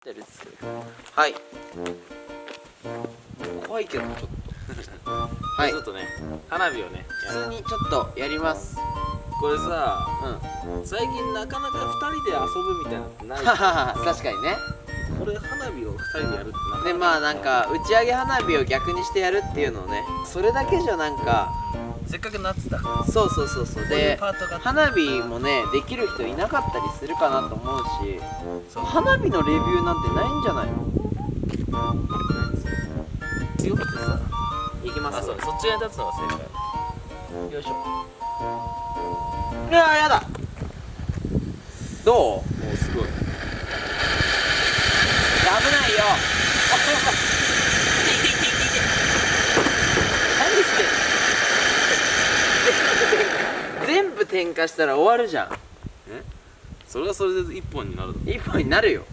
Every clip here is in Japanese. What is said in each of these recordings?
ってるっすはい。怖いけどちょっと。はい。ちょっとね花火をね普通にちょっとやります。これさうん。最近なかなか2人で遊ぶみたいなのってない？確かにね。これ花火を2人でやるってなでまあなんか打ち上げ花火を逆にしてやるっていうのねそれだけじゃなんかせっかく夏だこそうそうそうそう。でパートが。花火もねできる人いなかったりするかなと思うし花火のレビューなんてないんじゃないの？強くてさ。いきます。あそうそっち側に立つのが正解。よいしょ。うわやだ。どう？もうすごい。危ないよ何してんの全部点火したら終わるじゃん。それはそれで1本になる一本になるよ。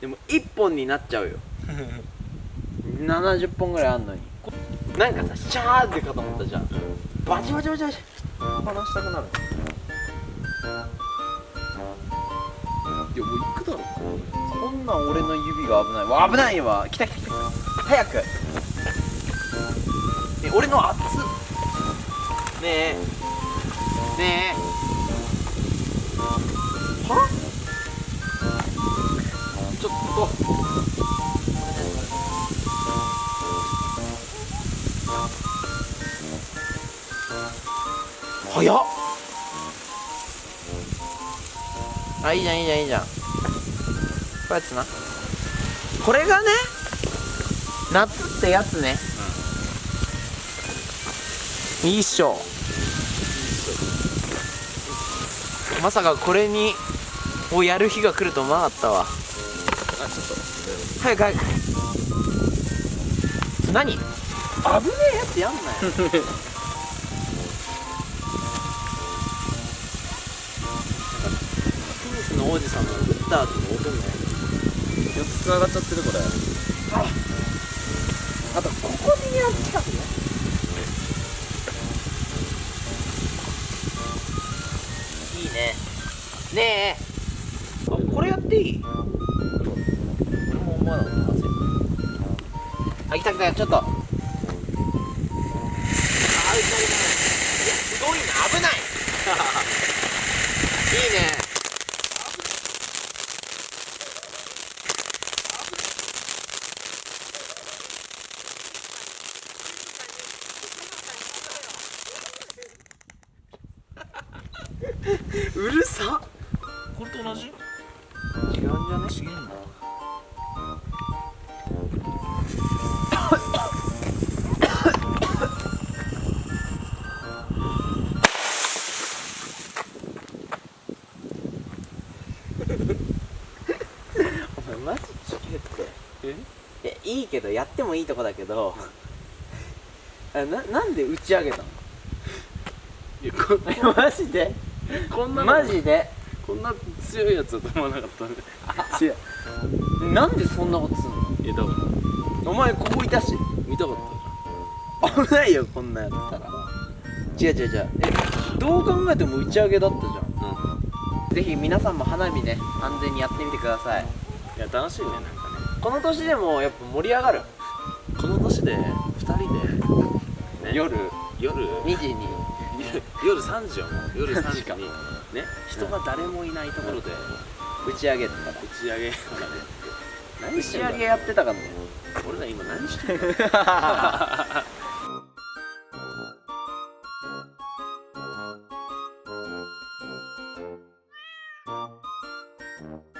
でも一本になっちゃうよ。70本ぐらいあんのに。なんかさシャーってかと思ったじゃん。バチバチバチバチ。離したくなる。いやもう行くだろ。こんなん俺の指が危ない。わ危ないわ来た来た来た。早く。え俺の熱っねえ。ねえ。はちょっと早っあいいじゃんいいじゃんいいじゃんこうやつなこれがね夏ってやつね、いいっしょまさかこれにをやる日が来ると思わなかったわ。あちょっと早く早く。何？危ねえやつやんなよ。スの王子様の打った後の音みたい？な4つ繋がっちゃってるこれ。あとここにやる近くね。いいね。ねえ。あこれやっていい？俺も思わなかった。なあ来た来たちょっと。あー打ち上げたい。やすごいな。危ない。いいね。うるさ。これと同じ？違うんじゃね違うんだお前マジちげって。え？いやいいけどやってもいいとこだけど。あななんで打ち上げたの？いやこマジで？こんなの。マジで？こんな強いやつだと思わなかったんで。違うなんでそんなことすんの？いやだからお前ここいたし。見たかった。危ないよこんなんやったら。違う違う違う。えどう考えても打ち上げだったじゃん。じゃん。ぜひ皆さんも花火ね安全にやってみてください。いや楽しいねなんかね。この年でもやっぱ盛り上がる。この年で2人で、ね、夜。夜。2時に 夜3時よもう夜3時にね人が誰もいないところで打ち上げとか打ち上げ。とかね何打ち上げやってたかも俺ら今何してんの Mm-hmm.